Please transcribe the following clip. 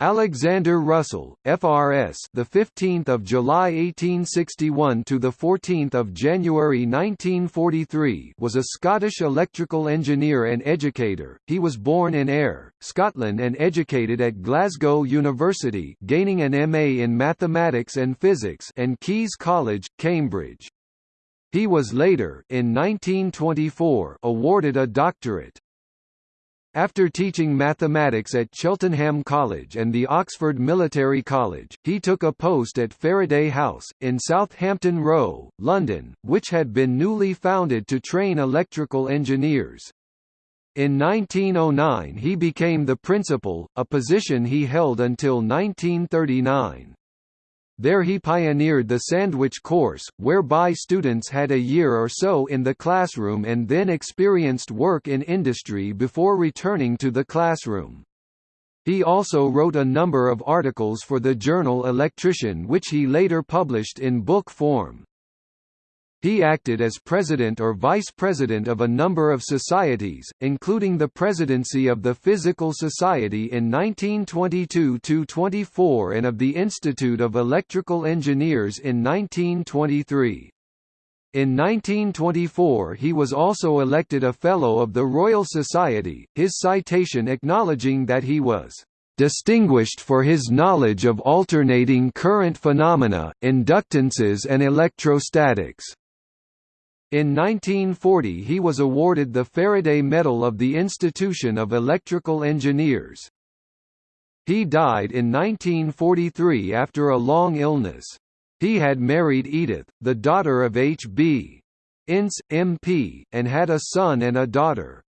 Alexander Russell, FRS, the 15th of July 1861 to the 14th of January 1943, was a Scottish electrical engineer and educator. He was born in Ayr, Scotland and educated at Glasgow University, gaining an MA in mathematics and physics and Caius College, Cambridge. He was later, in 1924, awarded a doctorate. After teaching mathematics at Cheltenham College and the Oxford Military College, he took a post at Faraday House, in Southampton Row, London, which had been newly founded to train electrical engineers. In 1909 he became the principal, a position he held until 1939. There he pioneered the sandwich course, whereby students had a year or so in the classroom and then experienced work in industry before returning to the classroom. He also wrote a number of articles for the journal Electrician which he later published in book form. He acted as president or vice president of a number of societies, including the presidency of the Physical Society in 1922–24 and of the Institute of Electrical Engineers in 1923. In 1924 he was also elected a Fellow of the Royal Society, his citation acknowledging that he was distinguished for his knowledge of alternating current phenomena, inductances and electrostatics. In 1940 he was awarded the Faraday Medal of the Institution of Electrical Engineers. He died in 1943 after a long illness. He had married Edith, the daughter of H.B. Ince, MP, and had a son and a daughter.